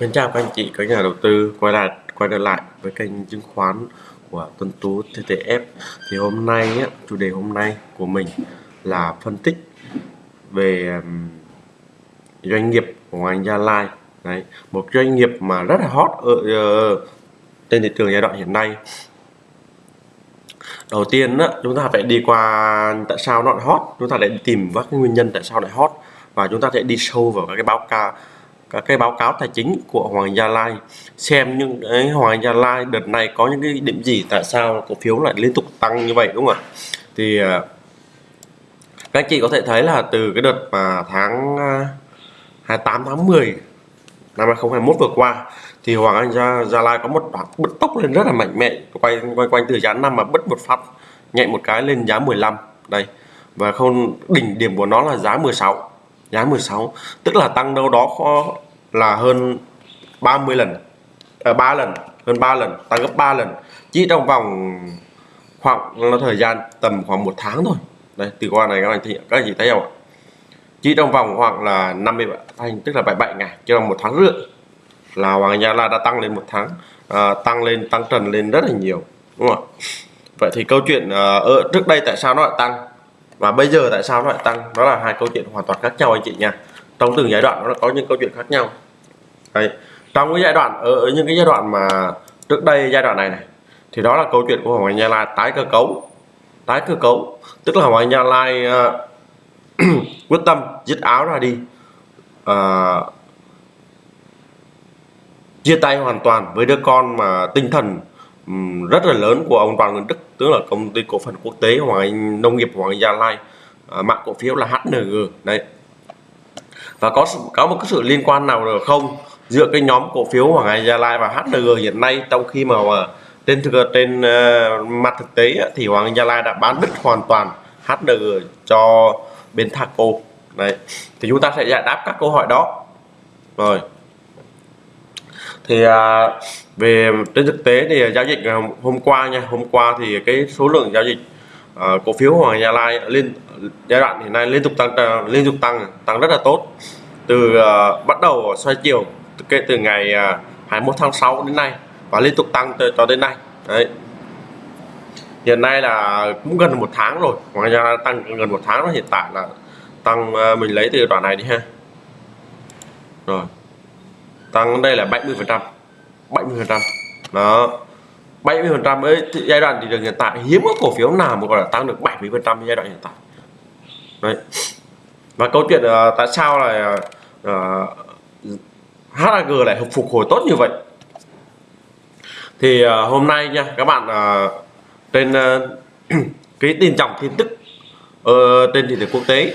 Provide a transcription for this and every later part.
Xin chào các anh chị, các nhà đầu tư quay lại quay trở lại với kênh chứng khoán của Tuấn Tú TTF. Thì hôm nay á, chủ đề hôm nay của mình là phân tích về doanh nghiệp của Gia Lai. Đấy, một doanh nghiệp mà rất là hot ở uh, trên thị trường giai đoạn hiện nay. Đầu tiên á, chúng ta phải đi qua tại sao nó hot, chúng ta lại tìm các nguyên nhân tại sao lại hot và chúng ta sẽ đi sâu vào các cái báo cáo các cái báo cáo tài chính của Hoàng Gia Lai. Xem những cái Hoàng Gia Lai đợt này có những cái điểm gì tại sao cổ phiếu lại liên tục tăng như vậy đúng không ạ? Thì à, các anh chị có thể thấy là từ cái đợt mà tháng à, 28 tháng 10 năm 2021 vừa qua thì Hoàng Anh Gia, Gia Lai có một đoạn bứt tốc lên rất là mạnh mẽ quay quay quanh từ giá năm mà bứt một phát nhẹ một cái lên giá 15 đây và không đỉnh điểm của nó là giá 16 giá 16 tức là tăng đâu đó có là hơn 30 lần ờ, à, 3 lần hơn 3 lần tăng gấp 3 lần chỉ trong vòng khoảng nó thời gian tầm khoảng một tháng thôi. Đây từ qua này các anh chị các anh chị thấy không ạ? Chỉ trong vòng khoảng là 50 anh tức là 77 ngày cho một tháng rưỡi là Hoàng Gia La đã tăng lên một tháng à, tăng lên tăng trần lên rất là nhiều đúng không ạ? Vậy thì câu chuyện à, trước đây tại sao nó lại tăng và bây giờ tại sao nó lại tăng? Đó là hai câu chuyện hoàn toàn khác nhau anh chị nha. Trong từng giai đoạn nó có những câu chuyện khác nhau. Đấy. trong cái giai đoạn ở, ở những cái giai đoạn mà trước đây giai đoạn này này thì đó là câu chuyện của Hoàng Anh Gia Lai tái cơ cấu. Tái cơ cấu tức là Hoàng Anh Gia Lai uh, quyết tâm dứt áo ra đi uh, chia tay hoàn toàn với đứa con mà tinh thần um, rất là lớn của ông Đoàn Nguyễn Đức tức là công ty cổ phần quốc tế Hoàng Anh Nông nghiệp Hoàng Anh Gia Lai uh, mạng cổ phiếu là HNG đây và có có một cái sự liên quan nào được không? Giữa cái nhóm cổ phiếu Hoàng Anh Gia Lai và HNG hiện nay trong khi mà, trên thực trên uh, mặt thực tế thì Hoàng Anh Gia Lai đã bán đứt hoàn toàn HNG cho bên Thaco. Đấy thì chúng ta sẽ giải đáp các câu hỏi đó. Rồi. Thì à, về trên thực tế thì giao dịch hôm qua nha hôm qua thì cái số lượng giao dịch à, cổ phiếu Hoàng Gia Lai lên giai đoạn hiện nay liên tục tăng liên tục tăng tăng rất là tốt. Từ uh, bắt đầu xoay chiều kể từ ngày à, 21 tháng 6 đến nay và liên tục tăng cho đến nay. Đấy. Hiện nay là cũng gần một tháng rồi ngoài ra tăng gần một tháng rồi hiện tại là tăng à, mình lấy từ đoạn này đi ha. Rồi. Tăng đây là 70 phần trăm 70 phần trăm. Đó. 70 phần trăm ấy giai đoạn thị trường hiện tại hiếm có cổ phiếu nào mà gọi là tăng được 70 phần trăm giai đoạn hiện tại. Đấy. Và câu chuyện uh, tại sao là uh, HAG lại phục hồi tốt như vậy. Thì uh, hôm nay nha các bạn uh, trên uh, cái tin trọng tin tức uh, trên thị trường quốc tế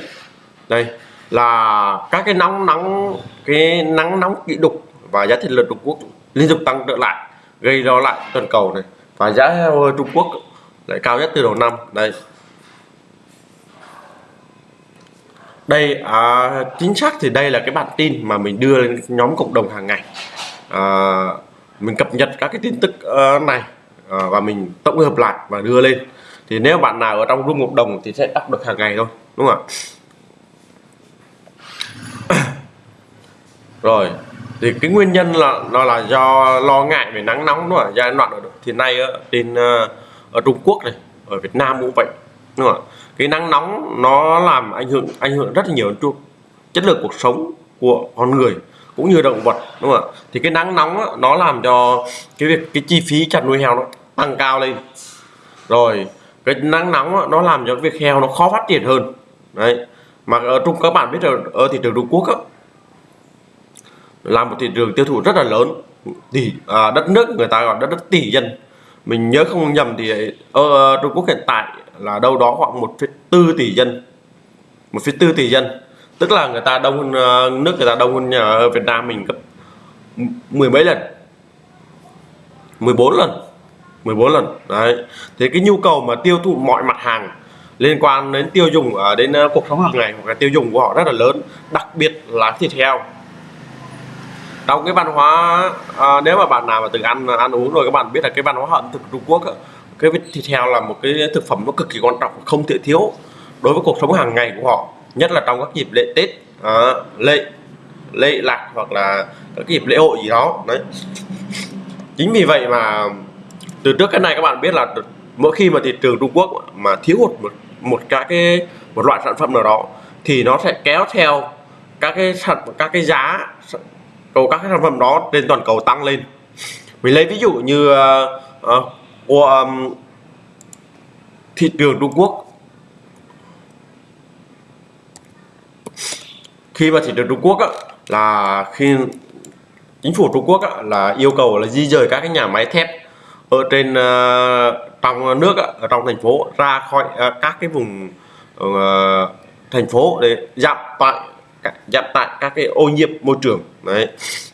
đây là các cái nóng nóng cái nắng nóng kỷ đục và giá thịt lợn Trung Quốc liên tục tăng trở lại gây lo lại toàn cầu này. Và giá heo Trung Quốc lại cao nhất từ đầu năm đây. Đây à, chính xác thì đây là cái bản tin mà mình đưa lên nhóm cộng đồng hàng ngày. À, mình cập nhật các cái tin tức uh, này à, và mình tổng hợp lại và đưa lên. Thì nếu bạn nào ở trong room cộng đồng thì sẽ đọc được hàng ngày thôi đúng không ạ? Rồi thì cái nguyên nhân là nó là do lo ngại về nắng nóng đúng không ạ? Giai đoạn thì nay ở trên ờ, ở Trung Quốc này ở Việt Nam cũng vậy đúng không ạ? Cái nắng nóng nó làm ảnh hưởng ảnh hưởng rất là nhiều đến chất lượng cuộc sống của con người cũng như động vật đúng không ạ? Thì cái nắng nóng đó, nó làm cho cái việc cái chi phí chăn nuôi heo nó tăng cao lên. Rồi cái nắng nóng đó, nó làm cho việc heo nó khó phát triển hơn. Đấy mà ở trung các bạn biết là ở thị trường Trung Quốc đó, là một thị trường tiêu thụ rất là lớn. Tỷ à, đất nước người ta gọi đất nước tỷ dân mình nhớ không nhầm thì ở Trung Quốc hiện tại là đâu đó khoảng 1,4 tỷ dân. 1,4 tỷ dân. Tức là người ta đông hơn ờ, nước người ta đông hơn ở Việt Nam mình gấp mười mấy lần. 14 lần. 14 lần. Đấy. Thế cái nhu cầu mà tiêu thụ mọi mặt hàng liên quan đến tiêu dùng ở đến cuộc sống hàng ngày hoặc là tiêu dùng của họ rất là lớn đặc biệt là thịt heo trong cái văn hóa à, nếu mà bạn nào mà từng ăn ăn uống rồi các bạn biết là cái văn hóa ẩm thực Trung Quốc cái thịt heo là một cái thực phẩm nó cực kỳ quan trọng không thể thiếu đối với cuộc sống hàng ngày của họ nhất là trong các dịp lễ Tết à, lễ lễ lạc hoặc là các cái dịp lễ hội gì đó đấy. Chính vì vậy mà từ trước cái này các bạn biết là mỗi khi mà thị trường Trung Quốc mà thiếu hụt một một các cái một loại sản phẩm nào đó thì nó sẽ kéo theo các cái sản các cái giá cầu các cái sản phẩm đó trên toàn cầu tăng lên. Mình lấy ví dụ như uh, uh, um, thị trường Trung Quốc. Khi mà thị trường Trung Quốc á, là khi chính phủ Trung Quốc á, là yêu cầu là di rời các cái nhà máy thép ở trên uh, trong nước á, ở trong thành phố ra khỏi uh, các cái vùng uh, thành phố để giảm tại giảm tại các cái ô nhiễm môi trường. Đấy.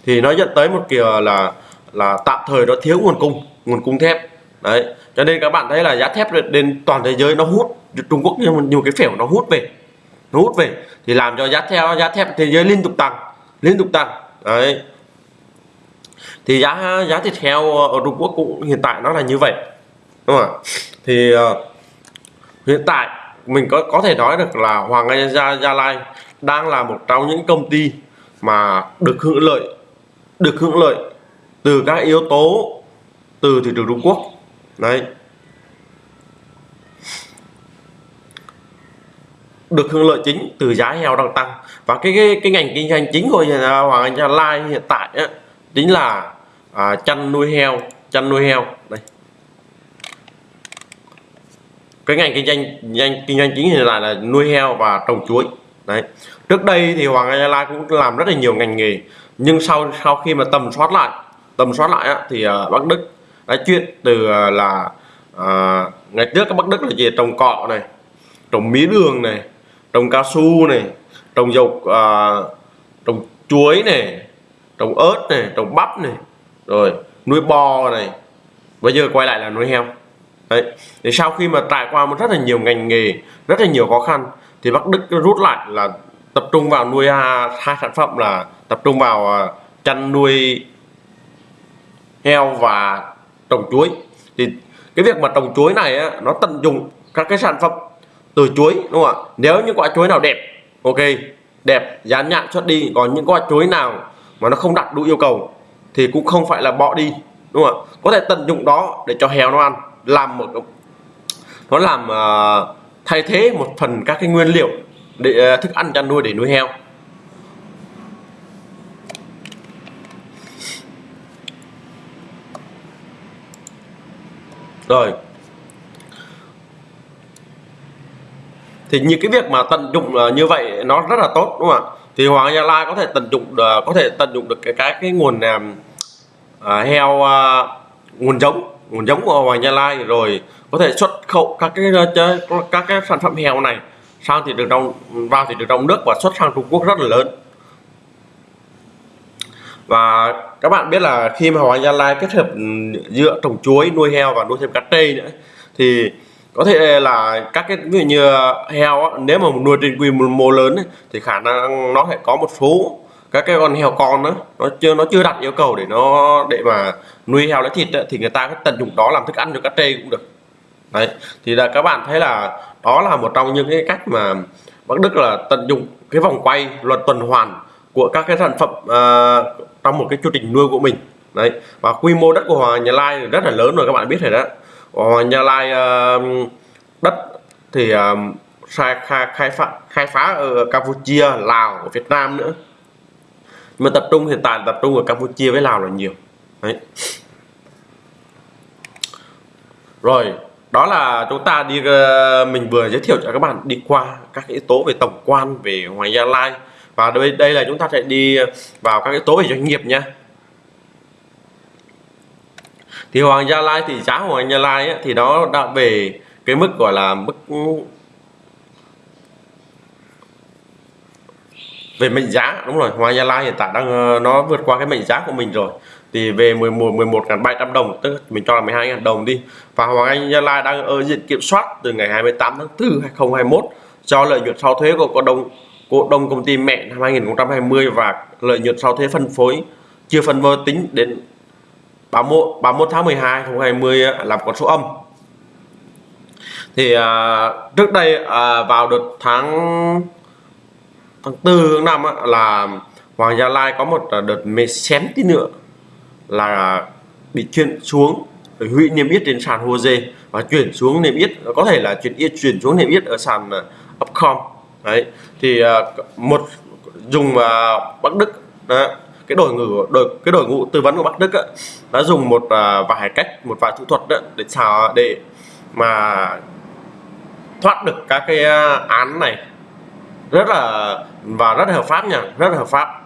Thì nó dẫn tới một kiểu là là tạm thời nó thiếu nguồn cung nguồn cung thép. Đấy. Cho nên các bạn thấy là giá thép lên toàn thế giới nó hút Trung Quốc nhiều, nhiều cái phèo nó hút về nó hút về. Thì làm cho giá theo giá thép thế giới liên tục tăng liên tục tăng. Đấy. Thì giá giá thịt heo ở Trung Quốc cũng hiện tại nó là như vậy đúng không ạ? Thì uh, hiện tại mình có có thể nói được là Hoàng Anh Gia Gia Lai đang là một trong những công ty mà được hưởng lợi được hưởng lợi từ các yếu tố từ thị trường Trung Quốc. Đấy. Được hưởng lợi chính từ giá heo đang tăng. Và cái cái, cái ngành kinh doanh chính của Hoàng Anh Gia Lai hiện tại á, chính là à, chăn nuôi heo chăn nuôi heo. Đây. Cái ngành kinh doanh doanh kinh doanh chính hiện tại là nuôi heo và trồng chuối. Đấy trước đây thì Hoàng Anh Gia Lai cũng làm rất là nhiều ngành nghề nhưng sau sau khi mà tầm soát lại tầm soát lại á, thì à, uh, Bắc Đức đã chuyển từ uh, là uh, ngày trước các Bắc Đức là gì? Trồng cọ này trồng mía đường này trồng cao su này trồng dầu uh, trồng chuối này trồng ớt này trồng bắp này rồi nuôi bò này. Bây giờ quay lại là nuôi heo. Đấy thì sau khi mà trải qua một rất là nhiều ngành nghề rất là nhiều khó khăn thì Bắc Đức rút lại là tập trung vào nuôi à, hai sản phẩm là tập trung vào à, chăn nuôi heo và trồng chuối. Thì cái việc mà trồng chuối này á, nó tận dụng các cái sản phẩm từ chuối đúng không ạ? Nếu những quả chuối nào đẹp ok đẹp dán nhãn xuất đi còn những quả chuối nào mà nó không đạt đủ yêu cầu thì cũng không phải là bỏ đi đúng không ạ? Có thể tận dụng đó để cho heo nó ăn làm một nó làm uh, thay thế một phần các cái nguyên liệu để ờ, thức ăn chăn nuôi để nuôi heo. Rồi. Thì những cái việc mà tận dụng ờ, như vậy nó rất là tốt đúng không ạ? Thì Hoàng Gia Lai có thể tận dụng có thể tận dụng được cái cái cái nguồn uh, heo uh, nguồn giống nguồn giống của Hoàng Gia Lai rồi có thể xuất khẩu các cái các cái sản phẩm heo này sang thị trường trong vào thị trường trong nước và xuất sang Trung Quốc rất là lớn. Và các bạn biết là khi mà Hoàng Gia Lai kết hợp ừ, giữa trồng chuối nuôi heo và nuôi thêm cá trê nữa thì có thể là các cái ví dụ như heo nếu mà nuôi trên quy mô lớn ấy, thì khả năng nó sẽ có một số các cái con heo con đó nó chưa nó chưa đặt yêu cầu để nó để mà nuôi heo lấy thịt ấy, thì người ta tận dụng đó làm thức ăn cho cá trê cũng được đấy thì là các bạn thấy là đó là một trong những cái cách mà Bắc Đức là tận dụng cái vòng quay luật tuần hoàn của các cái sản phẩm à, trong một cái chu trình nuôi của mình. Đấy và quy mô đất của Hoàng Nhà Lai rất là lớn rồi các bạn biết rồi đó. Hoàng Nhà Lai à, đất thì à, khai, khai, khai phá khai phá ở Campuchia Lào ở Việt Nam nữa. Mà tập trung hiện tại tập trung ở Campuchia với Lào là nhiều. Đấy. Rồi đó là chúng ta đi ờ, mình vừa giới thiệu cho các bạn đi qua các yếu tố về tổng quan về Hoàng Gia Lai. Và đây đây là chúng ta sẽ đi vào các yếu tố về doanh nghiệp nhé thì Hoàng Gia Lai thì giá Hoàng Gia Lai ấy, thì nó đã về cái mức gọi là mức về mệnh giá. Đúng rồi Hoàng Gia Lai hiện tại đang ờ, nó vượt qua cái mệnh giá của mình rồi thì về 11 11.700 đồng tức mình cho là 12.000 đồng đi. Và Hoàng Anh Gia Lai đang ở diện kiểm soát từ ngày 28 tháng 4 2021 cho lợi nhuận sau thuế của cổ đông cổ đông công ty mẹ năm 2020 và lợi nhuận sau thuế phân phối chưa phân phối tính đến 31 31 tháng 12 2020 làm con số âm. Thì à, trước đây à, vào đợt tháng tháng 4 tháng 5 á, là Hoàng Gia Lai có một à, đợt mê xém tí nữa là bị chuyển xuống hủy niêm yết trên sàn HOSE và chuyển xuống niêm yết có thể là chuyển yết chuyển xuống niêm yết ở sàn à, Upcom. Đấy thì à, một dùng à, Bắc Đức đó, cái đội ngũ đội cái đội ngũ tư vấn của Bắc Đức á, đã dùng một vài cách một vài thủ thuật đó, để xào để mà thoát được các cái án này. Rất là và rất là hợp pháp nha rất là hợp pháp.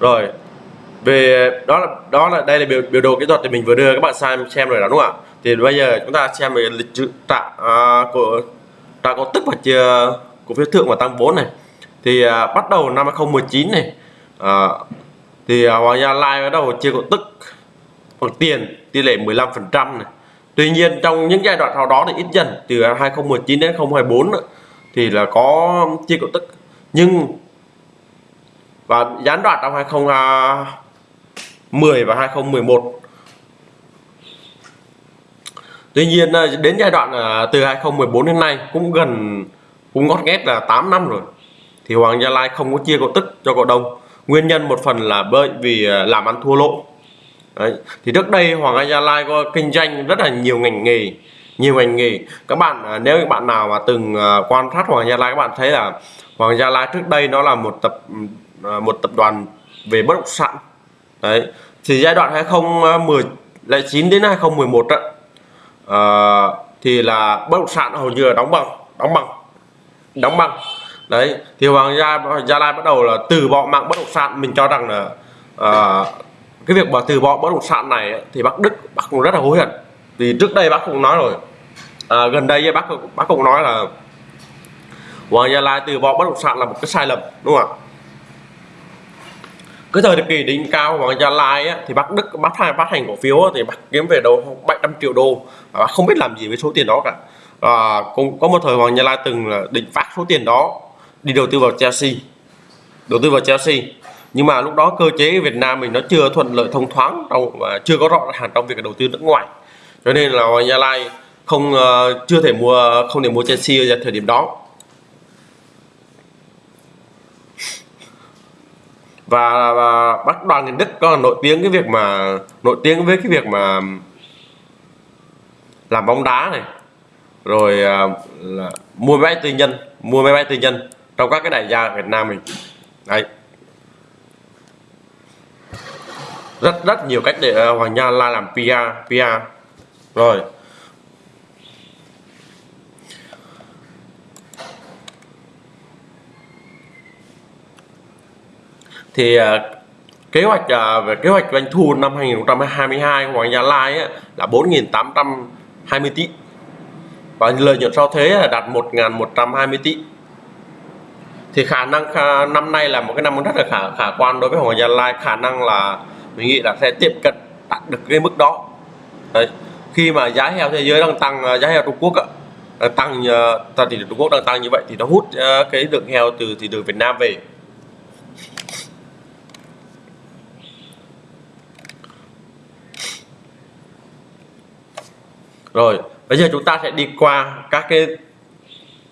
Rồi về đó là đó là đây là biểu, biểu đồ kỹ thuật thì mình vừa đưa các bạn xem xem rồi đó đúng không ạ? Thì bây giờ chúng ta xem về lịch sử tạ à, của tạ cổ tức và chia cổ phiếu thượng và tăng vốn này. Thì à, bắt đầu năm 2019 này à, thì à, Hoàng Gia Lai bắt đầu chia cổ tức bằng tiền tỷ lệ 15 phần trăm này. Tuy nhiên trong những giai đoạn sau đó thì ít dần từ 2019 đến 2024 nữa, thì là có chia cổ tức. Nhưng và gián đoạn trong 2010 và 2011 Tuy nhiên à, đến giai đoạn à, từ 2014 đến nay cũng gần, cũng ngót nghét là 8 năm rồi. Thì Hoàng Gia Lai không có chia cổ tức cho cổ đông. Nguyên nhân một phần là bởi vì à, làm ăn thua lỗ. Đấy. thì trước đây Hoàng Gia Lai có kinh doanh rất là nhiều ngành nghề, nhiều ngành nghề. Các bạn nếu các bạn nào mà từng quan sát Hoàng Gia Lai, các bạn thấy là Hoàng Gia Lai trước đây nó là một tập ừ, một tập đoàn về bất động sản đấy thì giai đoạn 2019 đến 2011 đó, uh, thì là bất động sản hầu như là đóng bằng đóng bằng đóng bằng đấy thì Hoàng Gia Gia Lai bắt đầu là từ bỏ mạng bất động sản. Mình cho rằng là uh, cái việc mà từ bỏ bất động sản này thì bác Đức bác cũng rất là hối hận. Vì trước đây bác cũng nói rồi à, gần đây bác bác cũng nói là Hoàng Gia Lai từ bỏ bất động sản là một cái sai lầm đúng không ạ? Cái thời kỳ đỉnh cao Hoàng Gia Lai á, thì bác Đức bắt hai phát hành cổ phiếu á, thì bác kiếm về đâu 700 triệu đô. Và bác không biết làm gì với số tiền đó cả. À, cũng có một thời Hoàng Gia Lai từng là định phát số tiền đó đi đầu tư vào Chelsea. Đầu tư vào Chelsea. Nhưng mà lúc đó cơ chế Việt Nam mình nó chưa thuận lợi thông thoáng trong và chưa có rõ ràng trong việc đầu tư nước ngoài. Cho nên là Hoàng Gia Lai không uh, chưa thể mua không thể mua Chelsea ở thời điểm đó. Và, và bắt đoàn người Đức có nổi tiếng cái việc mà nổi tiếng với cái việc mà làm bóng đá này. Rồi à, là mua máy bay tư nhân mua máy bay tư nhân trong các cái đại gia Việt Nam mình. Đấy. Rất rất nhiều cách để uh, Hoàng Nha La làm PR PR rồi. Thì à, kế hoạch à, về kế hoạch doanh thu năm 2022 của Hoàng Gia Lai ấy, là 4.820 tỷ. Và lợi nhuận sau thuế là đạt 1.120 tỷ. Thì khả năng khả, năm nay là một cái năm rất là khả khả quan đối với Hoàng Gia Lai. Khả năng là mình nghĩ là sẽ tiếp cận đạt được cái mức đó. Đấy. khi mà giá heo thế giới đang tăng à, giá heo Trung Quốc ạ tăng uh, thị trường Trung Quốc đang tăng như vậy thì nó hút cái lượng heo từ thị trường Việt Nam về. Rồi bây giờ chúng ta sẽ đi qua các cái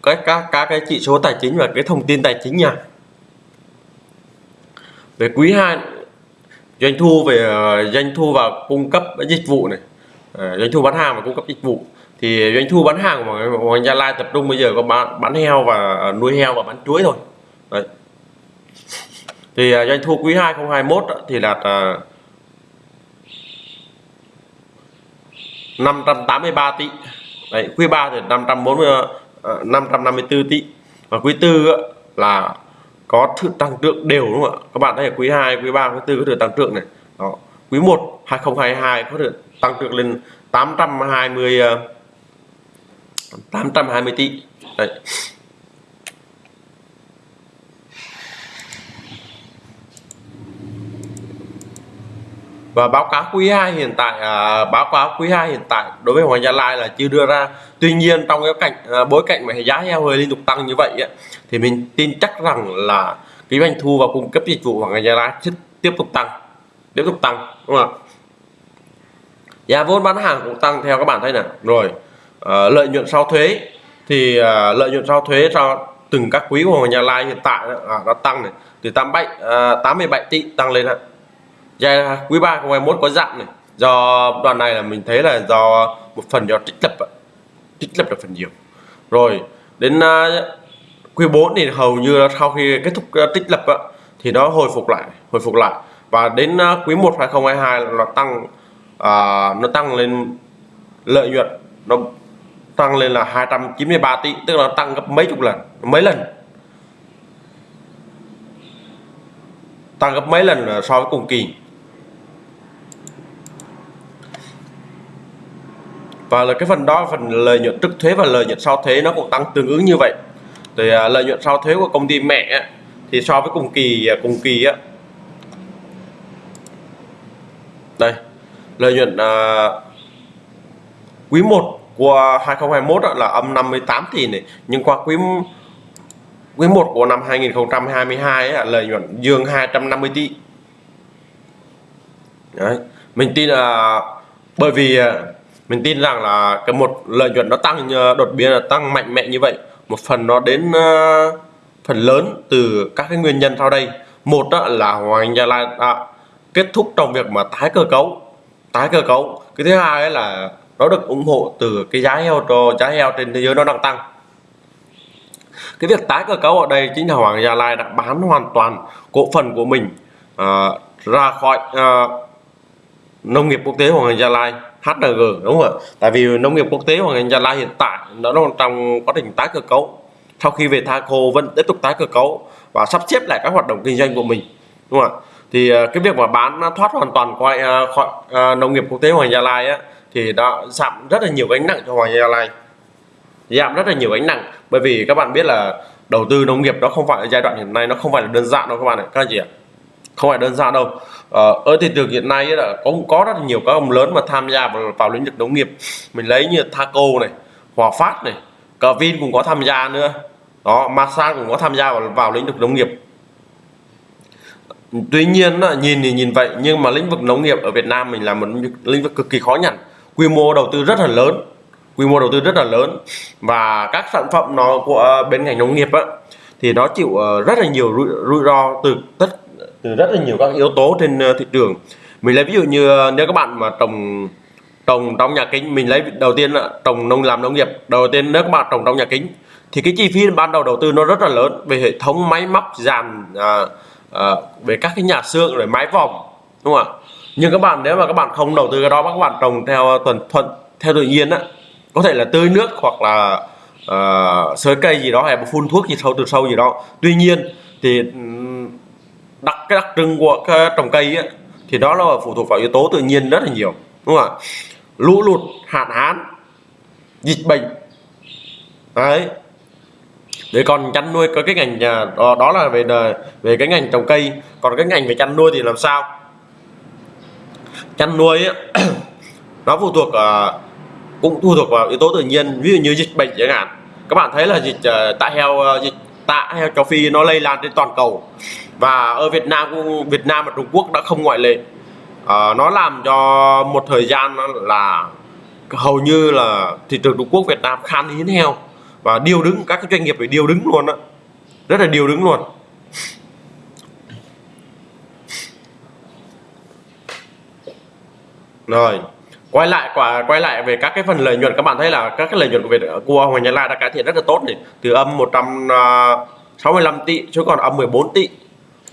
các các các cái chỉ số tài chính và cái thông tin tài chính nha. Về quý 2 doanh thu về ờ, doanh thu và cung cấp dịch vụ này. Ờ, doanh thu bán hàng và cung cấp dịch vụ. Thì doanh thu bán hàng của Hoàng Gia Lai tập trung bây giờ có bán, bán heo và ờ, nuôi heo và bán chuối thôi. Đấy. thì doanh thu quý 2 2021 thì là 583 tỷ. Đấy, quý 3 thì 540 uh, 554 tỷ. Và quý tư là có sự tăng trưởng đều đúng không ạ? Các bạn thấy quý 2 quý 3 quý 4 có sự tăng trưởng này. Đó quý 1 2022 có sự tăng trưởng lên 820 uh, 820 tỷ. Đấy. Và báo cáo quý 2 hiện tại à, báo cáo quý 2 hiện tại đối với Hoàng Gia Lai là chưa đưa ra. Tuy nhiên trong cái cảnh à, bối cảnh mà giá heo hơi liên tục tăng như vậy ấy, thì mình tin chắc rằng là cái doanh thu và cung cấp dịch vụ Hoàng Gia Lai sẽ tiếp tục tăng tiếp tục tăng đúng không ạ? Giá vốn bán hàng cũng tăng theo các bạn thấy nè rồi à, lợi nhuận sau thuế thì à, lợi nhuận sau thuế cho từng các quý của Hoàng Gia Lai hiện tại à, nó tăng này từ 87 à, 87 tỷ tăng lên ạ giai quý 3 2021 có giảm này. Do đoạn này là mình thấy là do một phần do trích lập trích lập là phần nhiều. Rồi đến à, quý 4 thì hầu như sau khi kết thúc à, trích lập thì nó hồi phục lại hồi phục lại. Và đến à, quý 1 2022 nó tăng à, nó tăng lên lợi nhuận. Nó tăng lên là 293 tỷ tức là tăng gấp mấy chục lần mấy lần. Tăng gấp mấy lần so với cùng kỳ. Và là cái phần đó phần lợi nhuận trước thuế và lợi nhuận sau thuế nó cũng tăng tương ứng như vậy thì à, lợi nhuận sau thuế của công ty mẹ thì so với cùng kỳ à, cùng kỳ á đây lợi nhuận à, quý 1 của 2021 là âm 58 tỷ này nhưng qua quý quý 1 của năm 2022 ấy, lợi nhuận dương 250 tỷ Đấy. mình tin là bởi vì à, mình tin rằng là cái một lợi nhuận nó tăng ờ, đột biến là tăng mạnh mẽ như vậy. Một phần nó đến uh, phần lớn từ các cái nguyên nhân sau đây. Một đó là Hoàng Gia Lai đã kết thúc trong việc mà tái cơ cấu tái cơ cấu. Cái thứ hai là nó được ủng hộ từ cái giá heo cho giá heo trên thế giới nó đang tăng. Cái việc tái cơ cấu ở đây chính là Hoàng Gia Lai đã bán hoàn toàn cổ phần của mình uh, ra khỏi uh, nông nghiệp quốc tế Hoàng Gia Lai. HRG đúng không ạ? Tại vì nông nghiệp quốc tế Hoàng Gia Lai hiện tại nó đang trong quá trình tái cơ cấu. Sau khi về Thaco vẫn tiếp tục tái cơ cấu và sắp xếp lại các hoạt động kinh doanh của mình đúng không ạ? Thì à, cái việc mà bán thoát hoàn toàn à, khỏi, khỏi uh, nông nghiệp quốc tế Hoàng Gia Lai á, thì đã giảm rất là nhiều gánh nặng cho Hoàng Gia Lai. Giảm rất là nhiều gánh nặng bởi vì các bạn biết là đầu tư nông nghiệp nó không phải giai đoạn hiện nay nó không phải là đơn giản đâu các bạn ạ các anh chị ạ không phải đơn giản đâu. Ờ, ở thị trường hiện nay là cũng có rất là nhiều các ông lớn mà tham gia vào, vào lĩnh vực nông nghiệp. Mình lấy như Thaco này Hòa Phát này Vin cũng có tham gia nữa. Đó Masan cũng có tham gia vào, vào lĩnh vực nông nghiệp. Tuy nhiên nhìn thì nhìn vậy nhưng mà lĩnh vực nông nghiệp ở Việt Nam mình là một lĩnh vực cực kỳ khó nhằn. Quy mô đầu tư rất là lớn quy mô đầu tư rất là lớn. Và các sản phẩm nó của ờ, bên ngành nông nghiệp á, thì nó chịu ờ, rất là nhiều rủi, rủi ro từ tất từ rất là nhiều các yếu tố trên ờ, thị trường. Mình lấy ví dụ như ờ, nếu các bạn mà trồng trồng trong nhà kính mình lấy đầu tiên là trồng nông làm nông nghiệp. Đầu tiên nếu các bạn trồng trong nhà kính thì cái chi phí ban đầu đầu tư nó rất là lớn về hệ thống máy móc dàn à, à, về các cái nhà xương rồi mái vòng đúng không ạ? Nhưng các bạn nếu mà các bạn không đầu tư cái đó các bạn trồng theo tuần thuận theo tự nhiên á có thể là tưới nước hoặc là uh, sới cây gì đó hay phun thuốc gì sâu từ sâu gì đó. Tuy nhiên thì ừ, đặc cái đặc trưng của cái trồng cây ấy, thì đó là phụ thuộc vào yếu tố tự nhiên rất là nhiều đúng không ạ? Lũ lụt hạn hán dịch bệnh. Đấy. Để còn chăn nuôi có cái ngành nhà đó, đó là về về cái ngành trồng cây. Còn cái ngành về chăn nuôi thì làm sao? Chăn nuôi ấy, nó phụ thuộc uh, cũng phụ thuộc vào yếu tố tự nhiên ví dụ như dịch bệnh chẳng hạn. Các bạn thấy là dịch uh, tạ heo uh, dịch tạ heo châu phi nó lây lan trên toàn cầu và ở Việt Nam cũng Việt Nam và Trung Quốc đã không ngoại lệ. À, nó làm cho một thời gian là hầu như là thị trường Trung Quốc Việt Nam khan hiếm heo. Và điều đứng các cái doanh nghiệp phải điều đứng luôn đó rất là điều đứng luôn. Rồi quay lại quả quay lại về các cái phần lợi nhuận. Các bạn thấy là các cái lợi nhuận của Việt của Hoàng Nhật Lai đã cải thiện rất là tốt này. Từ âm 165 à, tỷ xuống còn âm 14 tỷ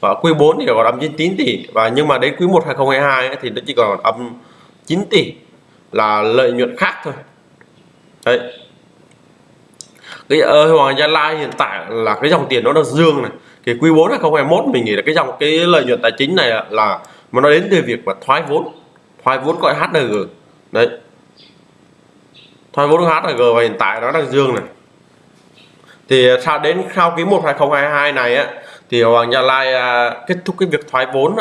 và quý 4 thì còn âm 99 tỷ. Và nhưng mà đến quý 1 2022 ấy, thì nó chỉ còn âm 9 tỷ là lợi nhuận khác thôi. Đấy. Cái ờ, ở Hoàng Gia Lai hiện tại là cái dòng tiền nó đang dương này. Thì quý 4 2021 mình nghĩ là cái dòng cái lợi nhuận tài chính này là mà nó đến từ việc mà thoái vốn. Thoái vốn gọi HNG đấy. Thoái vốn HNG và hiện tại nó đang dương này. Thì sao đến sau quý 1 2022 này á thì Hoàng Gia Lai à, kết thúc cái việc thoái vốn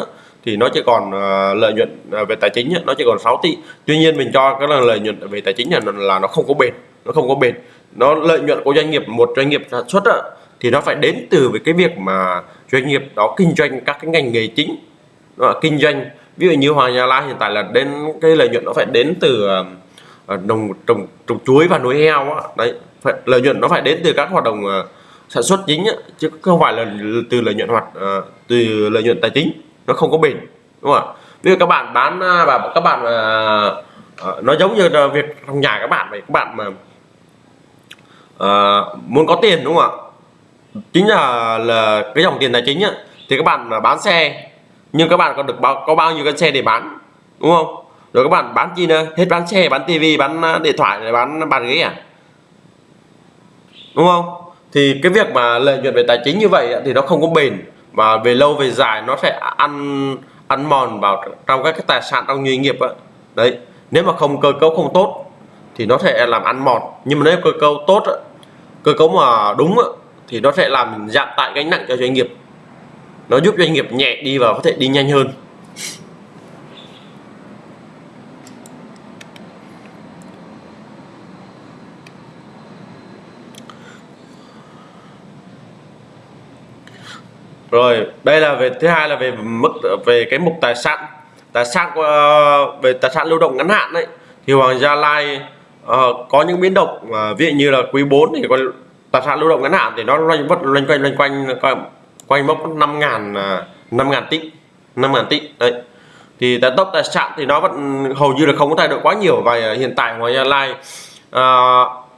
thì nó chỉ còn à, lợi nhuận à, về tài chính nó chỉ còn 6 tỷ. Tuy nhiên mình cho cái là lợi nhuận về tài chính là, là nó không có bền nó không có bền. Nó lợi nhuận của doanh nghiệp một doanh nghiệp sản xuất thì nó phải đến từ với cái việc mà doanh nghiệp đó kinh doanh các cái ngành nghề chính. Đó là kinh doanh ví dụ như Hoàng Gia Lai hiện tại là đến cái lợi nhuận nó phải đến từ đồng trồng trồng chuối và nuôi heo á. đấy phải, lợi nhuận nó phải đến từ các hoạt động uh, sản xuất chính á, chứ không phải là từ lợi nhuận hoạt, uh, từ lợi nhuận tài chính nó không có bền đúng không ạ? Bây giờ các bạn bán và các bạn uh, nó giống như là việc trong nhà các bạn vậy các bạn mà uh, muốn có tiền đúng không ạ? Chính là là cái dòng tiền tài chính á, thì các bạn mà bán xe nhưng các bạn còn được bao có bao nhiêu cái xe để bán đúng không? Rồi các bạn bán chi nữa hết bán xe bán tivi bán à, điện thoại bán bàn ghế à? Đúng không? Thì cái việc mà lợi nhuận về tài chính như vậy thì nó không có bền. Và về lâu về dài nó sẽ ăn ăn mòn vào trong các cái tài sản trong doanh nghiệp ấy. đấy, nếu mà không cơ cấu không tốt thì nó sẽ làm ăn mòn. Nhưng mà nếu cơ cấu tốt cơ cấu mà đúng thì nó sẽ làm giảm tải gánh nặng cho doanh nghiệp. Nó giúp doanh nghiệp nhẹ đi và có thể đi nhanh hơn. Rồi đây là về thứ hai là về mức về cái mục tài sản. Tài sản ờ, về tài sản lưu động ngắn hạn đấy thì Hoàng Gia Lai uh, có những biến động uh, ví dụ như là quý 4 thì còn tài sản lưu động ngắn hạn thì nó loanh vất loanh quanh loanh quanh quanh, quanh mốc 5 ngàn uh, 5 ngàn tỷ 5 ngàn tỷ đấy. Thì tài tốc tài sản thì nó vẫn hầu như là không có thay đổi quá nhiều và hiện tại Hoàng Gia Lai uh,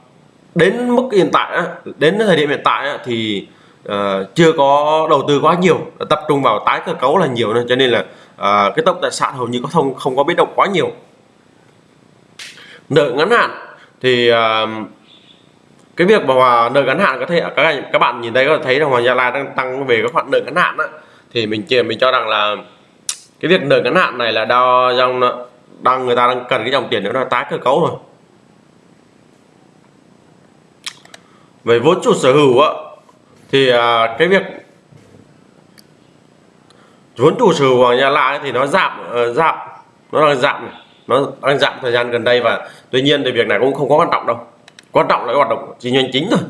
đến mức hiện tại đến thời điểm hiện tại thì uh, chưa có đầu tư quá nhiều tập trung vào tái cơ cấu là nhiều nên cho nên là uh, cái tốc tài sản hầu như có không không có biến động quá nhiều nợ ngắn hạn thì uh, cái việc mà nợ ngắn hạn có thể các các bạn nhìn thấy có thể thấy là Hoàng Gia Lai đang tăng về các khoản nợ ngắn hạn đó. thì mình chỉ mình cho rằng là cái việc nợ ngắn hạn này là đo dòng đang người ta đang cần cái dòng tiền nữa là tái cơ cấu rồi về vốn chủ sở hữu á thì à, cái việc vốn chủ sở hữu của nhà lại thì nó giảm uh, giảm nó đang giảm này. nó đang giảm thời gian gần đây và tuy nhiên thì việc này cũng không có quan trọng đâu. Quan trọng là cái hoạt động kinh doanh chính thôi.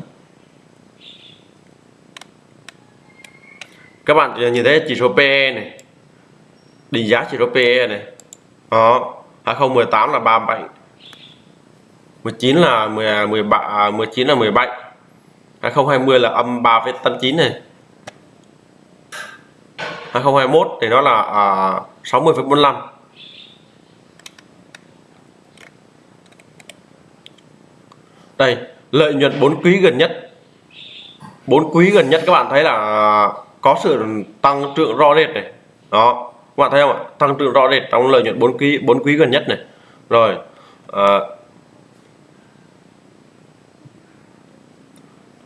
Các bạn nhìn thấy chỉ số PE này định giá chỉ số PE này. Đó à, 2018 là 37 19 là 10 13 19 là 17 2020 là âm 3,89 này. 2021 thì nó là à, 60,45 đây lợi nhuận 4 quý gần nhất. 4 quý gần nhất các bạn thấy là à, có sự tăng trưởng rõ rệt này. Đó các bạn thấy không ạ? Tăng trưởng rõ rệt trong lợi nhuận 4 quý 4 quý gần nhất này. Rồi à,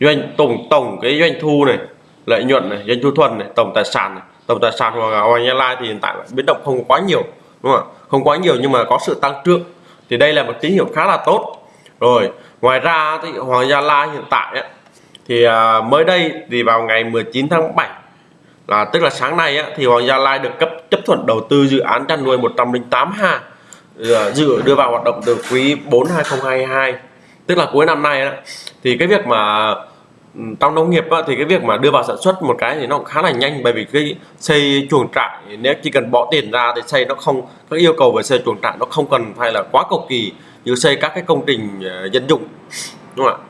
doanh tổng tổng cái doanh thu này lợi nhuận này doanh thu thuần này tổng tài sản này. Tổng tài sản của Hoàng Gia Lai thì hiện tại biến động không quá nhiều đúng không ạ? Không quá nhiều nhưng mà có sự tăng trưởng. Thì đây là một tín hiệu khá là tốt. Rồi ngoài ra thì Hoàng Gia Lai hiện tại ấy, thì à, mới đây thì vào ngày 19 tháng 7 là tức là sáng nay á, thì Hoàng Gia Lai được cấp chấp thuận đầu tư dự án chăn nuôi 108 ha dự đưa vào hoạt động từ quý 4 2022 tức là cuối năm nay đó thì cái việc mà Ừ, trong nông nghiệp á, thì cái việc mà đưa vào sản xuất một cái thì nó cũng khá là nhanh bởi vì cái xây chuồng trại nếu chỉ cần bỏ tiền ra thì xây nó không các yêu cầu về xây chuồng trại nó không cần phải là quá cầu kỳ như xây các cái công trình ờ, dân dụng đúng không ạ?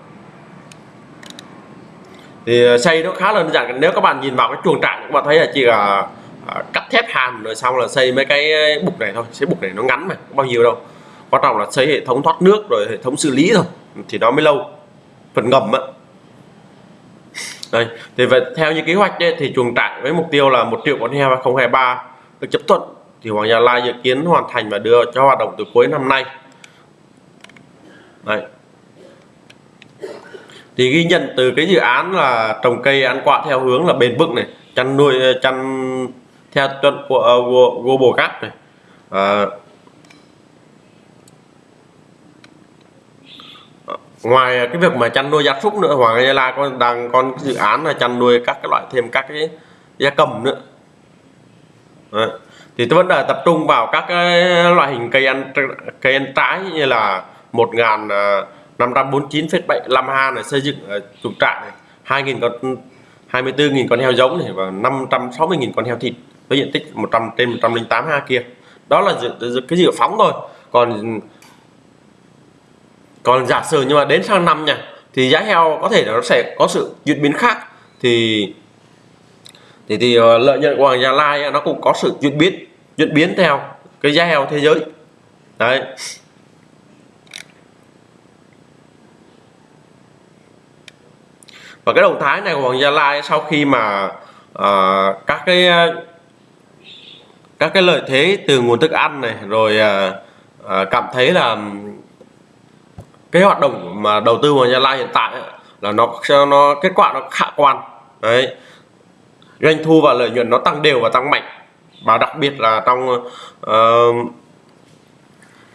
Thì ờ, xây nó khá là đơn giản nếu các bạn nhìn vào cái chuồng trại các bạn thấy là chỉ là ờ, cắt thép hàn rồi xong là xây mấy cái bục này thôi xây bục này nó ngắn mà không bao nhiêu đâu. Quan trọng là xây hệ thống thoát nước rồi hệ thống xử lý thôi thì nó mới lâu. Phần ngầm á đây thì về theo như kế hoạch ấy, thì chuồng trại với mục tiêu là một triệu con heo 2023 được chấp thuận. Thì Hoàng Gia Lai dự kiến hoàn thành và đưa cho hoạt động từ cuối năm nay. Đấy. thì ghi nhận từ cái dự án là trồng cây ăn quả theo hướng là bền vững này chăn nuôi chăn theo chuẩn của uh, Global Gap này. Uh, ngoài à, cái việc mà chăn nuôi gia súc nữa Hoàng Gia Lai con đang con dự án là chăn nuôi các cái loại thêm các cái gia cầm nữa. Đấy. thì tôi vẫn là tập trung vào các cái loại hình cây ăn cây ăn trái như là 1.549,75 à, ha này xây dựng ở chuồng trại này 2.000 con 24.000 con heo giống này và 560.000 con heo thịt với diện tích 100 trên 108 ha kia. Đó là cái dự phóng thôi. Còn còn giả sử nhưng mà đến sang năm nha thì giá heo có thể nó sẽ có sự diễn biến khác. Thì thì thì ờ, lợi nhuận của Hoàng Gia Lai nó cũng có sự chuyển biến chuyển biến theo cái giá heo thế giới. Đấy. Và cái động thái này của Hoàng Gia Lai sau khi mà uh, các cái ờ, các cái lợi thế từ nguồn thức ăn này rồi uh, cảm thấy là cái hoạt động mà đầu tư vào Gia Lai hiện tại là nó nó kết quả nó khả quan. Đấy. Doanh thu và lợi nhuận nó tăng đều và tăng mạnh. Và đặc biệt là trong uh,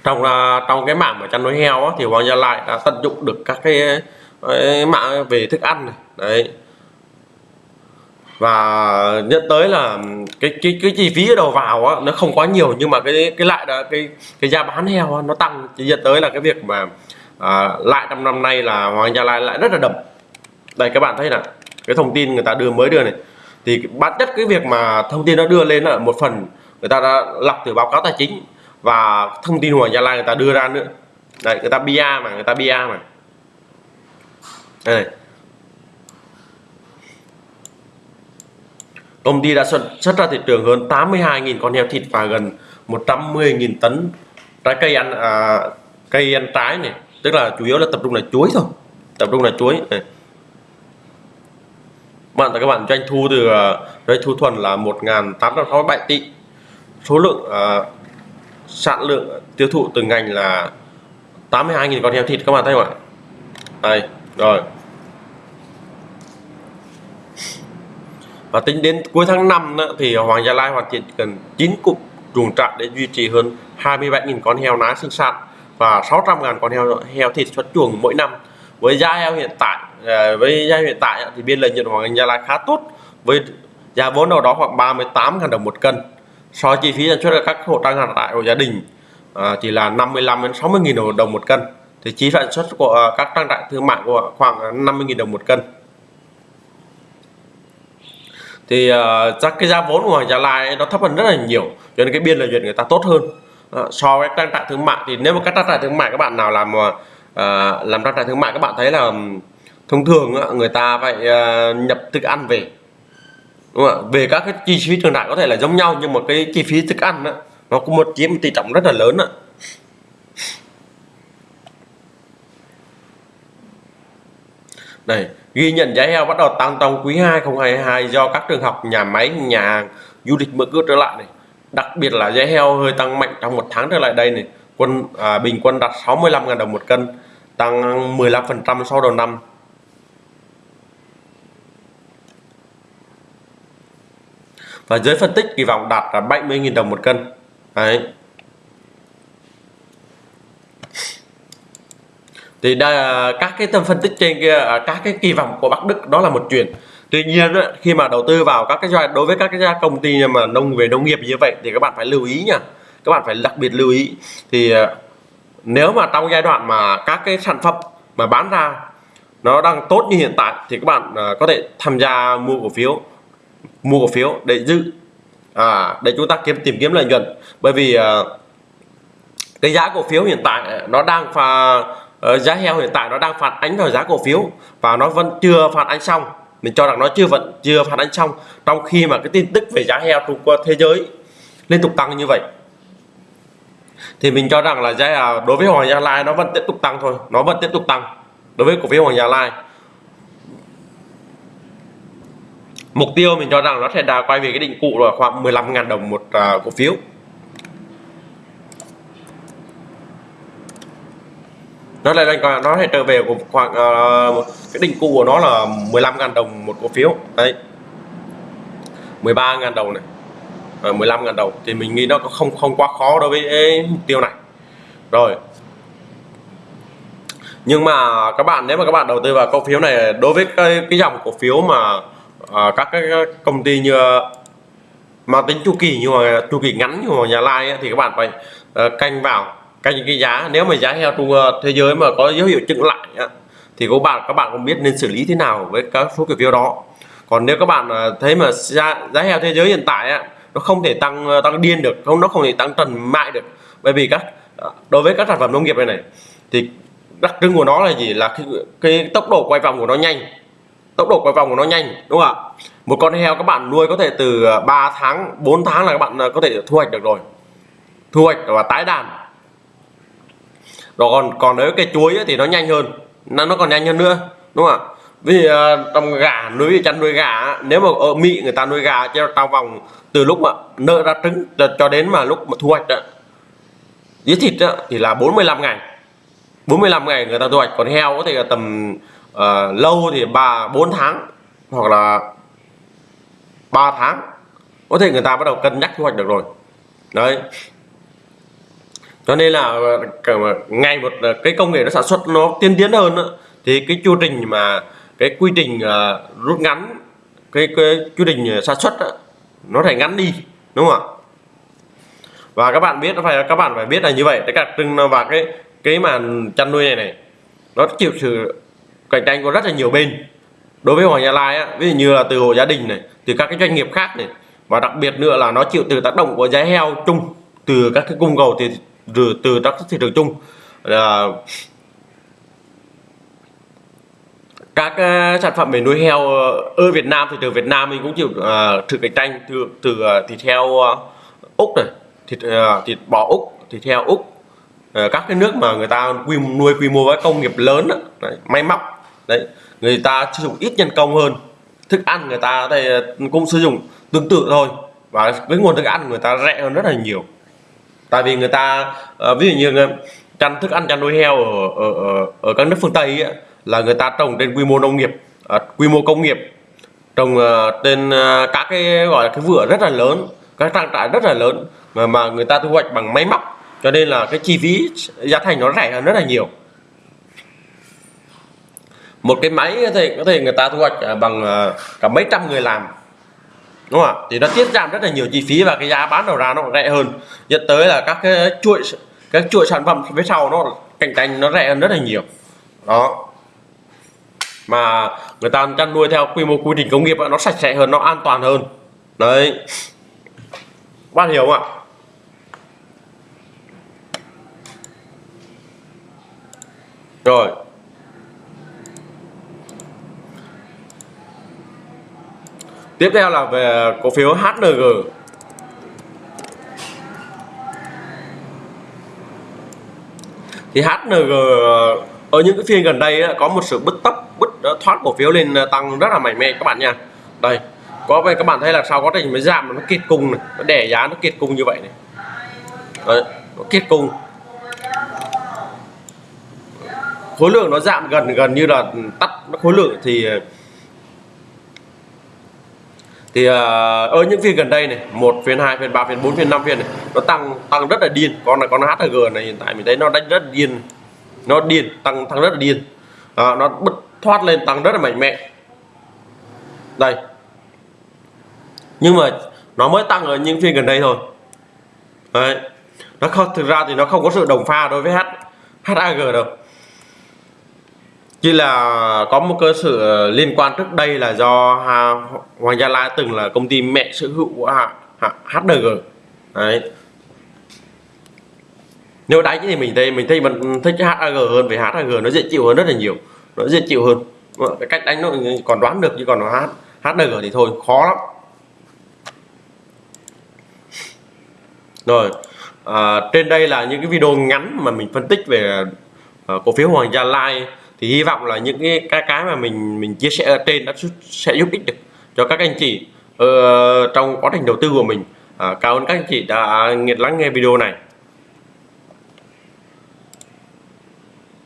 trong uh, trong cái mảng mà chăn nuôi heo á, thì Hoàng Gia Lai đã tận dụng được các cái, cái mạng về thức ăn này. Đấy. Và nhận tới là cái cái cái chi phí đầu vào á, nó không quá nhiều nhưng mà cái cái lại là cái cái giá bán heo á, nó tăng. Chỉ dẫn tới là cái việc mà à, lại trong năm nay là Hoàng Gia Lai lại rất là đậm. Đây các bạn thấy là cái thông tin người ta đưa mới đưa này. Thì bản chất cái việc mà thông tin nó đưa lên là một phần người ta đã lọc từ báo cáo tài chính và thông tin Hoàng Gia Lai người ta đưa ra nữa. Đây người ta bia mà người ta bia mà. Đây này. Công ty đã xuất, xuất ra thị trường hơn 82.000 con heo thịt và gần 110.000 tấn trái cây ăn à, cây ăn trái này tức là chủ yếu là tập trung là chuối thôi. Tập trung là chuối. Này. bạn các bạn doanh thu từ à, doanh thu thuần là 1.867 tỷ. Số lượng uh, sản lượng tiêu thụ từ ngành là 82.000 con heo thịt các bạn thấy không ạ? Đây rồi. Và tính đến cuối tháng 5 đó, thì Hoàng Gia Lai hoàn thiện cần 9 cụm chuồng trại để duy trì hơn 27.000 con heo nái sinh sản và 600.000 con heo heo thịt xuất chuồng mỗi năm. Với giá heo hiện tại à, với giá hiện tại thì biên lợi nhuận Hoàng Gia Lai khá tốt. Với giá vốn đâu đó khoảng 38.000 đồng một cân. So chi phí sản xuất ở các hộ trang trại của gia đình à, chỉ là 55 đến 60.000 đồng một cân. Thì chi sản xuất của à, các trang trại thương mại của khoảng 50.000 đồng một cân. Thì uh, chắc cái giá vốn của Hoàng Gia Lai nó thấp hơn rất là nhiều cho nên cái biên lợi nhuận người ta tốt hơn. Ờ, so với trang trại thương mại thì nếu mà các trang trại thương mại các bạn nào làm uh, làm trang trại thương mại các bạn thấy là thông thường uh, người ta phải uh, nhập thức ăn về đúng không? về các cái chi phí trường đại có thể là giống nhau nhưng mà cái chi phí thức ăn đó, nó cũng một chiếm tỷ trọng rất là lớn đó. đây ghi nhận giá heo bắt đầu tăng trong quý 2 2022 do các trường học nhà máy nhà hàng du lịch mở cửa trở lại này đặc biệt là giá heo hơi tăng mạnh trong một tháng trở lại đây này. Quân à, bình quân đạt 65.000 đồng một cân tăng 15% sau đầu năm. Và giới phân tích kỳ vọng đạt là 70.000 đồng một cân. Đấy. Thì đây, à, các cái tâm phân tích trên kia à, các cái kỳ vọng của Bắc Đức đó là một chuyện tuy nhiên khi mà đầu tư vào các cái doanh đối với các cái công ty mà nông về nông nghiệp như vậy thì các bạn phải lưu ý nha. Các bạn phải đặc biệt lưu ý. Thì ờ, nếu mà trong giai đoạn mà các cái sản phẩm mà bán ra nó đang tốt như hiện tại thì các bạn ờ, có thể tham gia mua cổ phiếu mua cổ phiếu để giữ à, để chúng ta kiếm tìm kiếm lợi nhuận. Bởi vì ờ, cái giá cổ phiếu hiện tại nó đang pha giá heo hiện tại nó đang phản ánh vào giá cổ phiếu và nó vẫn chưa phản ánh xong mình cho rằng nó chưa vẫn chưa phản ánh xong. Trong khi mà cái tin tức về giá heo Trung Quốc thế giới liên tục tăng như vậy, thì mình cho rằng là giá à, đối với Hoàng Gia Lai nó vẫn tiếp tục tăng thôi. Nó vẫn tiếp tục tăng đối với cổ phiếu Hoàng Gia Lai. Mục tiêu mình cho rằng nó sẽ đà quay về cái định cụ là khoảng 15.000 đồng một à, cổ phiếu. Nó lại còn nó sẽ trở về khoảng uh, cái đỉnh cũ của nó là 15.000 đồng một cổ phiếu. Đấy. 13.000 đồng này. Ờ, à, 15.000 đồng. Thì mình nghĩ nó không không quá khó đối với mục tiêu này. Rồi. Nhưng mà các bạn nếu mà các bạn đầu tư vào cổ phiếu này đối với cái, cái dòng cổ phiếu mà uh, các cái công ty như mà tính chu kỳ nhưng mà chu kỳ ngắn như mà nhà lai ấy, thì các bạn phải uh, canh vào các cái giá nếu mà giá heo trung ờ, thế giới mà có dấu hiệu chững lại thì các bạn các bạn cũng biết nên xử lý thế nào với các số cổ phiếu đó. Còn nếu các bạn ờ, thấy mà giá, giá heo thế giới hiện tại nó không thể tăng ờ, tăng điên được không nó không thể tăng trần mại được. Bởi vì các đối với các sản phẩm nông nghiệp này này thì đặc trưng của nó là gì? Là cái, cái tốc độ quay vòng của nó nhanh. Tốc độ quay vòng của nó nhanh đúng không ạ? Một con heo các bạn nuôi có thể từ 3 tháng 4 tháng là các bạn có thể thu hoạch được rồi. Thu hoạch và tái đàn rồi còn còn nếu cái chuối thì nó nhanh hơn. Nó nó còn nhanh hơn nữa đúng không ạ? Vì à, trong gà nuôi chăn nuôi gà nếu mà ở mỹ người ta nuôi gà cho trong vòng từ lúc mà nở ra trứng cho, đến mà lúc mà thu hoạch đó, giết thịt đó, thì là 45 ngày. 45 ngày người ta thu hoạch còn heo có thể là tầm uh, lâu thì ba bốn tháng hoặc là 3 tháng. Có thể người ta bắt đầu cân nhắc thu hoạch được rồi. Đấy cho nên là ngày một ờ, cái công nghệ nó sản xuất nó tiên tiến hơn đó, thì cái chu trình mà cái quy trình uh, rút ngắn cái, cái quy trình ờ, sản xuất đó, nó phải ngắn đi đúng không ạ? Và các bạn biết phải các bạn phải biết là như vậy. Cái đặc trưng và cái cái mà chăn nuôi này này nó chịu sự cạnh tranh của rất là nhiều bên. Đối với Hoàng Gia Lai á, ví dụ như là từ hộ gia đình này từ các cái doanh nghiệp khác này và đặc biệt nữa là nó chịu từ tác động của giá heo chung từ các cái cung cầu thì từ từ các thị trường chung. Là các ờ, sản phẩm về nuôi heo ờ, ở Việt Nam thì từ Việt Nam mình cũng chịu ờ, uh, thử cạnh tranh từ từ uh, thịt heo uh, úc này thịt uh, thịt bò úc thịt heo úc. Uh, các cái nước mà người ta quy nuôi quy mô với công nghiệp lớn đó, đấy, may móc đấy người ta sử dụng ít nhân công hơn. Thức ăn người ta thì cũng sử dụng tương tự thôi và cái nguồn thức ăn người ta rẻ hơn rất là nhiều tại vì người ta uh, ví dụ như ờ, chăn thức ăn chăn nuôi heo ở ở ở, ở các nước phương tây ấy, là người ta trồng trên quy mô nông nghiệp uh, quy mô công nghiệp trồng uh, trên uh, các cái gọi là cái vựa rất là lớn các trang trại rất là lớn mà mà người ta thu hoạch bằng máy móc. Cho nên là cái chi phí giá thành nó rẻ hơn rất là nhiều. Một cái máy có thể có thể người ta thu hoạch bằng cả mấy trăm người làm đúng không ạ? Thì nó tiết giảm rất là nhiều chi phí và cái giá bán đầu ra nó rẻ hơn. Dẫn tới là các cái chuỗi, các chuỗi sản phẩm phía sau nó cạnh tranh nó rẻ hơn rất là nhiều. Đó. Mà người ta chăn nuôi theo quy mô quy trình công nghiệp nó sạch sẽ hơn, nó an toàn hơn. Đấy. Bạn hiểu không ạ? Rồi. Tiếp theo là về cổ phiếu HNG thì HNG ở những cái phiên gần đây có một sự bứt tốc bứt ờ, thoát cổ phiếu lên ờ, tăng rất là mạnh mẽ các bạn nha. Đây có về các bạn thấy là sau quá trình mới giảm nó kiệt cung này nó đẻ giá nó kiệt cung như vậy này. Đấy, nó kiệt cung. Khối lượng nó giảm gần gần như là tắt khối lượng thì thì ờ, uh, ở những phiên gần đây này một phiên hai phiên ba phiên bốn phiên năm phiên này nó tăng tăng rất là điên. Con này con HG này hiện tại mình thấy nó đánh rất điên. Nó điên tăng tăng rất là điên. À, nó bứt thoát lên tăng rất là mạnh mẽ. Đây. Nhưng mà nó mới tăng ở những phiên gần đây thôi. Đấy. Nó không thực ra thì nó không có sự đồng pha đối với H HAG đâu chỉ là có một cơ sở ờ, liên quan trước đây là do Hoàng Gia Lai từng là công ty mẹ sở hữu của HDG đấy. Nếu đánh thì mình thấy mình thấy mình thích HAG hơn vì HAG nó dễ chịu hơn rất là nhiều. Nó dễ chịu hơn. Cái cách đánh nó còn đoán được chứ còn nó HDG thì thôi khó lắm. Rồi à, trên đây là những cái video ngắn mà mình phân tích về à, cổ phiếu Hoàng Gia Lai thì hy vọng là những cái cái, cái mà mình mình chia sẻ ở trên đã sẽ giúp ích được cho các anh chị uh, trong quá trình đầu tư của mình. Uh, cảm ơn các anh chị đã lắng nghe video này.